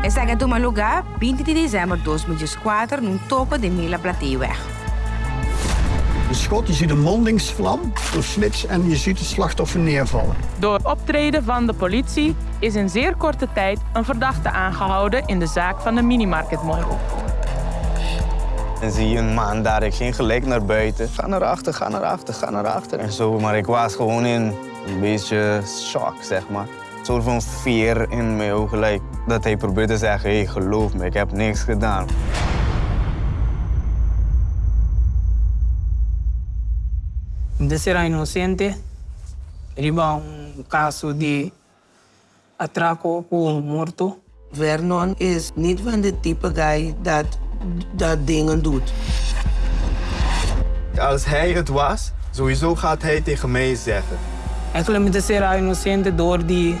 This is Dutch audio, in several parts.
Essa é uma lugar, 20 de dezembro de 2004, num topo de Mila Plateweg. De schot, je ziet een mondingsvlam door flits en je ziet het slachtoffer neervallen. Door optreden van de politie is in zeer korte tijd een verdachte aangehouden in de zaak van de minimarketmoord. En zie je een man daar, ik ging gelijk naar buiten. Ga naar achter, ga naar achter, ga naar achter. En zo, maar ik was gewoon in een beetje shock, zeg maar. Een soort van fear in mijn ogen, gelijk. Dat hij probeerde te zeggen, hey, geloof me, ik heb niks gedaan. de ser inocente, riba um caso de atraco com morto. Vernon is niet van de type guy dat, dat dingen doet. Als hij het was, sowieso gaat hij tegen mij zeggen. Eigenlijk de ser inocente door die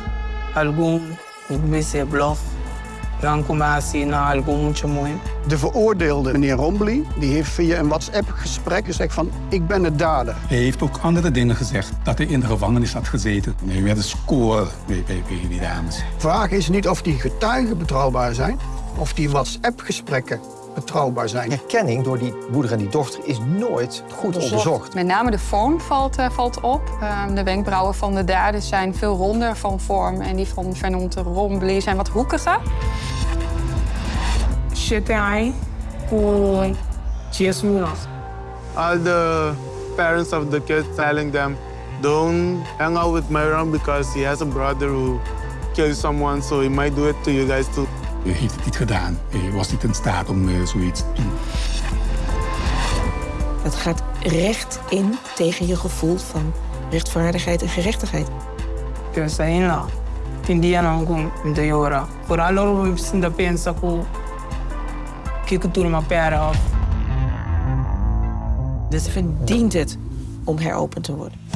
bluff. Dan kom je naar muito mooi. De veroordeelde, meneer Rombly, die heeft via een WhatsApp-gesprek gezegd van ik ben de dader. Hij heeft ook andere dingen gezegd, dat hij in de gevangenis had gezeten. Hij werd een score bij, bij, bij die dames. De vraag is niet of die getuigen betrouwbaar zijn, of die WhatsApp-gesprekken betrouwbaar zijn. Herkenning door die moeder en die dochter is nooit goed onderzocht. Met name de vorm valt, eh, valt op. Ehm, de wenkbrauwen van de daders zijn veel ronder van vorm en die van Vernon te Rombly zijn wat hoekiger. Com dias minutos. all the parents of the kids telling them, don't hang out with Myron because he has a brother who killed someone, so he might do it to you guys too. Hij heeft het niet gedaan. Hij was niet in staat om eh, zoiets te doen. Het gaat recht in tegen je gevoel van rechtvaardigheid en gerechtigheid. Saí lá. Entendia não com muita hora. Por algo eu ainda penso que que que tudo uma pera. Dus verdient het om heropend te worden.